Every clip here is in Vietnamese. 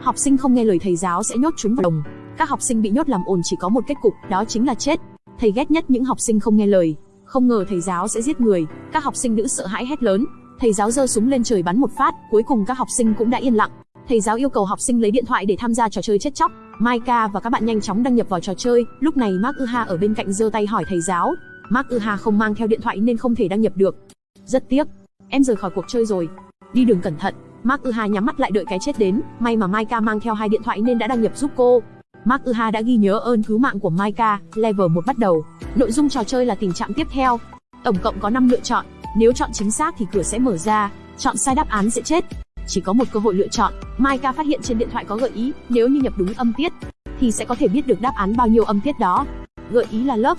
Học sinh không nghe lời thầy giáo sẽ nhốt chúng vào lồng. Các học sinh bị nhốt làm ồn chỉ có một kết cục, đó chính là chết. Thầy ghét nhất những học sinh không nghe lời. Không ngờ thầy giáo sẽ giết người. Các học sinh nữ sợ hãi hét lớn. Thầy giáo giơ súng lên trời bắn một phát, cuối cùng các học sinh cũng đã yên lặng. Thầy giáo yêu cầu học sinh lấy điện thoại để tham gia trò chơi chết chóc. Maika và các bạn nhanh chóng đăng nhập vào trò chơi. Lúc này Mark Uha ở bên cạnh giơ tay hỏi thầy giáo. Mark Uha không mang theo điện thoại nên không thể đăng nhập được. Rất tiếc, em rời khỏi cuộc chơi rồi. Đi đường cẩn thận. Mark Uha nhắm mắt lại đợi cái chết đến. May mà Maika mang theo hai điện thoại nên đã đăng nhập giúp cô. Mark Uha đã ghi nhớ ơn cứu mạng của Maika. Level 1 bắt đầu. Nội dung trò chơi là tình trạng tiếp theo. Tổng cộng có 5 lựa chọn. Nếu chọn chính xác thì cửa sẽ mở ra. Chọn sai đáp án sẽ chết chỉ có một cơ hội lựa chọn. Maika phát hiện trên điện thoại có gợi ý, nếu như nhập đúng âm tiết, thì sẽ có thể biết được đáp án bao nhiêu âm tiết đó. Gợi ý là lớp,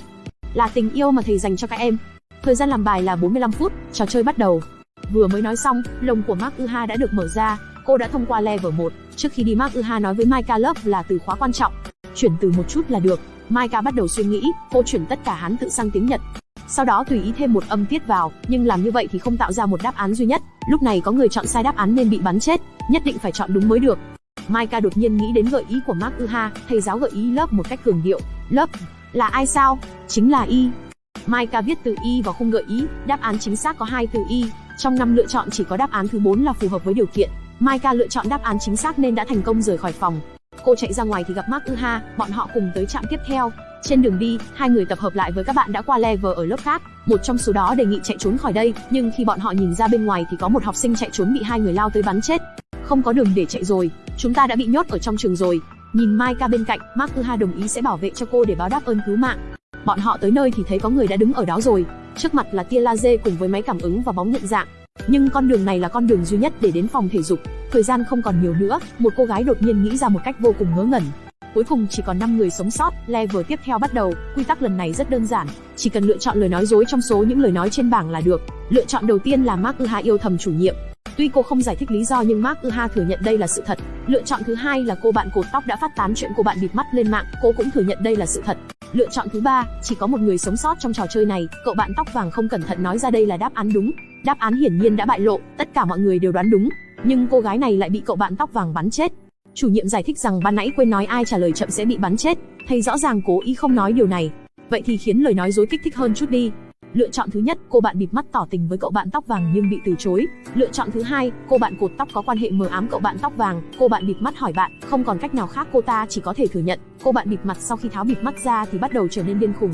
là tình yêu mà thầy dành cho các em. Thời gian làm bài là 45 phút, trò chơi bắt đầu. Vừa mới nói xong, lồng của Mark Uha đã được mở ra, cô đã thông qua level 1. Trước khi đi Mark Uha nói với Maika Love là từ khóa quan trọng. Chuyển từ một chút là được. Maika bắt đầu suy nghĩ, cô chuyển tất cả Hán tự sang tiếng Nhật. Sau đó tùy ý thêm một âm tiết vào, nhưng làm như vậy thì không tạo ra một đáp án duy nhất. Lúc này có người chọn sai đáp án nên bị bắn chết, nhất định phải chọn đúng mới được. Maika đột nhiên nghĩ đến gợi ý của Mark Uha, thầy giáo gợi ý lớp một cách cường điệu. Lớp là ai sao? Chính là Y. Maika viết từ Y vào khung gợi ý, đáp án chính xác có hai từ Y. Trong năm lựa chọn chỉ có đáp án thứ 4 là phù hợp với điều kiện. Maika lựa chọn đáp án chính xác nên đã thành công rời khỏi phòng. Cô chạy ra ngoài thì gặp Mark Uha, bọn họ cùng tới trạm tiếp theo. Trên đường đi, hai người tập hợp lại với các bạn đã qua level ở lớp khác. Một trong số đó đề nghị chạy trốn khỏi đây, nhưng khi bọn họ nhìn ra bên ngoài thì có một học sinh chạy trốn bị hai người lao tới bắn chết. Không có đường để chạy rồi, chúng ta đã bị nhốt ở trong trường rồi. Nhìn Maika bên cạnh, Mark Uha đồng ý sẽ bảo vệ cho cô để báo đáp ơn cứu mạng. Bọn họ tới nơi thì thấy có người đã đứng ở đó rồi. Trước mặt là tia laser cùng với máy cảm ứng và bóng nhận dạng. Nhưng con đường này là con đường duy nhất để đến phòng thể dục. Thời gian không còn nhiều nữa, một cô gái đột nhiên nghĩ ra một cách vô cùng ngớ ngẩn. Cuối cùng chỉ còn 5 người sống sót, level tiếp theo bắt đầu, quy tắc lần này rất đơn giản, chỉ cần lựa chọn lời nói dối trong số những lời nói trên bảng là được. Lựa chọn đầu tiên là Mark Uha yêu thầm chủ nhiệm. Tuy cô không giải thích lý do nhưng Mark Uha thừa nhận đây là sự thật. Lựa chọn thứ hai là cô bạn cột tóc đã phát tán chuyện cô bạn bịt mắt lên mạng, cô cũng thừa nhận đây là sự thật. Lựa chọn thứ ba, chỉ có một người sống sót trong trò chơi này, cậu bạn tóc vàng không cẩn thận nói ra đây là đáp án đúng. Đáp án hiển nhiên đã bại lộ, tất cả mọi người đều đoán đúng, nhưng cô gái này lại bị cậu bạn tóc vàng bắn chết. Chủ nhiệm giải thích rằng ban nãy quên nói ai trả lời chậm sẽ bị bắn chết, thầy rõ ràng cố ý không nói điều này. Vậy thì khiến lời nói dối kích thích hơn chút đi. Lựa chọn thứ nhất, cô bạn bịt mắt tỏ tình với cậu bạn tóc vàng nhưng bị từ chối. Lựa chọn thứ hai, cô bạn cột tóc có quan hệ mờ ám cậu bạn tóc vàng, cô bạn bịt mắt hỏi bạn, không còn cách nào khác cô ta chỉ có thể thừa nhận. Cô bạn bịt mặt sau khi tháo bịt mắt ra thì bắt đầu trở nên điên khùng.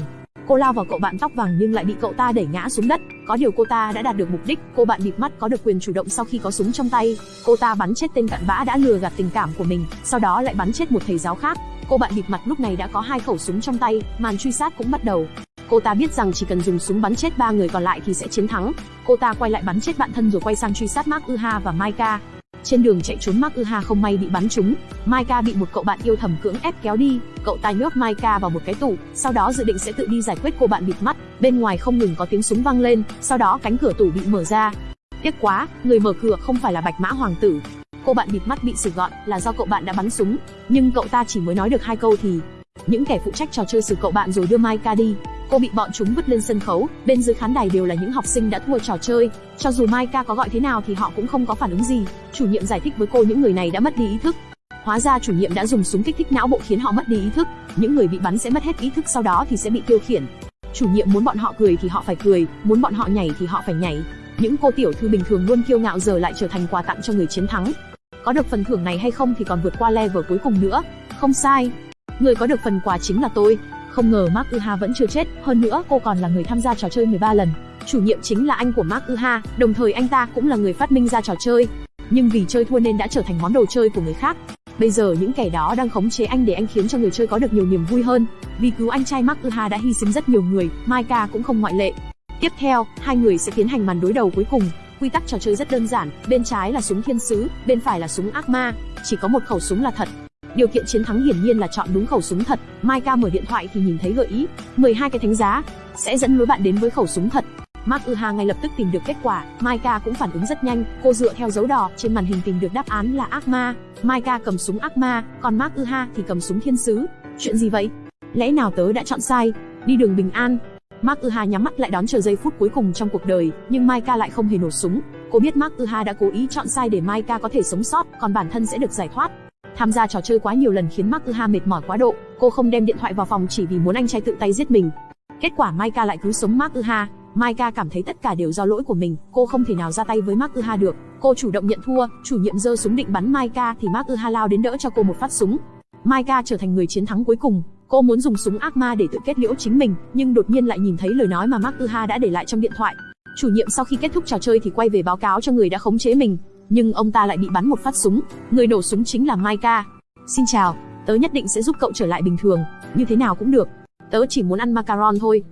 Cô lao vào cậu bạn tóc vàng nhưng lại bị cậu ta đẩy ngã xuống đất. Có điều cô ta đã đạt được mục đích, cô bạn bịt mắt có được quyền chủ động sau khi có súng trong tay. Cô ta bắn chết tên cặn bã đã lừa gạt tình cảm của mình, sau đó lại bắn chết một thầy giáo khác. Cô bạn bịt mặt lúc này đã có hai khẩu súng trong tay, màn truy sát cũng bắt đầu. Cô ta biết rằng chỉ cần dùng súng bắn chết ba người còn lại thì sẽ chiến thắng. Cô ta quay lại bắn chết bạn thân rồi quay sang truy sát Mark Uha và Maika. Trên đường chạy trốn Mark Uha không may bị bắn trúng, Maika bị một cậu bạn yêu thầm cưỡng ép kéo đi, cậu ta nhốt Maika vào một cái tủ, sau đó dự định sẽ tự đi giải quyết cô bạn bịt mắt. Bên ngoài không ngừng có tiếng súng vang lên, sau đó cánh cửa tủ bị mở ra. Tiếc quá, người mở cửa không phải là Bạch Mã Hoàng tử. Cô bạn bịt mắt bị xử gọn là do cậu bạn đã bắn súng, nhưng cậu ta chỉ mới nói được hai câu thì những kẻ phụ trách trò chơi xử cậu bạn rồi đưa Maika đi. Cô bị bọn chúng vứt lên sân khấu, bên dưới khán đài đều là những học sinh đã thua trò chơi. Cho dù Mai Ca có gọi thế nào thì họ cũng không có phản ứng gì. Chủ nhiệm giải thích với cô những người này đã mất đi ý thức. Hóa ra chủ nhiệm đã dùng súng kích thích não bộ khiến họ mất đi ý thức. Những người bị bắn sẽ mất hết ý thức sau đó thì sẽ bị tiêu khiển. Chủ nhiệm muốn bọn họ cười thì họ phải cười, muốn bọn họ nhảy thì họ phải nhảy. Những cô tiểu thư bình thường luôn kiêu ngạo giờ lại trở thành quà tặng cho người chiến thắng. Có được phần thưởng này hay không thì còn vượt qua level cuối cùng nữa. Không sai. Người có được phần quà chính là tôi. Không ngờ Mark Uha vẫn chưa chết, hơn nữa cô còn là người tham gia trò chơi 13 lần. Chủ nhiệm chính là anh của Mark Uha, đồng thời anh ta cũng là người phát minh ra trò chơi. Nhưng vì chơi thua nên đã trở thành món đồ chơi của người khác. Bây giờ những kẻ đó đang khống chế anh để anh khiến cho người chơi có được nhiều niềm vui hơn. Vì cứu anh trai Mark Uha đã hy sinh rất nhiều người, Maika cũng không ngoại lệ. Tiếp theo, hai người sẽ tiến hành màn đối đầu cuối cùng. Quy tắc trò chơi rất đơn giản, bên trái là súng thiên sứ, bên phải là súng ác ma, chỉ có một khẩu súng là thật, Điều kiện chiến thắng hiển nhiên là chọn đúng khẩu súng thật. Maika mở điện thoại thì nhìn thấy gợi ý, 12 cái thánh giá sẽ dẫn lối bạn đến với khẩu súng thật. Mark Uha ngay lập tức tìm được kết quả, Maika cũng phản ứng rất nhanh, cô dựa theo dấu đỏ trên màn hình tìm được đáp án là ác ma. Maika cầm súng ác ma, còn Mark Uha thì cầm súng thiên sứ. Chuyện gì vậy? Lẽ nào tớ đã chọn sai? Đi đường bình an. Mark Uha nhắm mắt lại đón chờ giây phút cuối cùng trong cuộc đời, nhưng Maika lại không hề nổ súng. Cô biết Mark Uha đã cố ý chọn sai để Maika có thể sống sót, còn bản thân sẽ được giải thoát. Tham gia trò chơi quá nhiều lần khiến Mark Uha mệt mỏi quá độ, cô không đem điện thoại vào phòng chỉ vì muốn anh trai tự tay giết mình. Kết quả Maika lại cứu sống Mark Uha. Maika cảm thấy tất cả đều do lỗi của mình, cô không thể nào ra tay với Mark Uha được. Cô chủ động nhận thua, chủ nhiệm giơ súng định bắn Maika thì Mark Uha lao đến đỡ cho cô một phát súng. Maika trở thành người chiến thắng cuối cùng. Cô muốn dùng súng ác ma để tự kết liễu chính mình, nhưng đột nhiên lại nhìn thấy lời nói mà Mark Uha đã để lại trong điện thoại. Chủ nhiệm sau khi kết thúc trò chơi thì quay về báo cáo cho người đã khống chế mình, nhưng ông ta lại bị bắn một phát súng, người nổ súng chính là Maika. Xin chào, tớ nhất định sẽ giúp cậu trở lại bình thường, như thế nào cũng được. Tớ chỉ muốn ăn macaron thôi.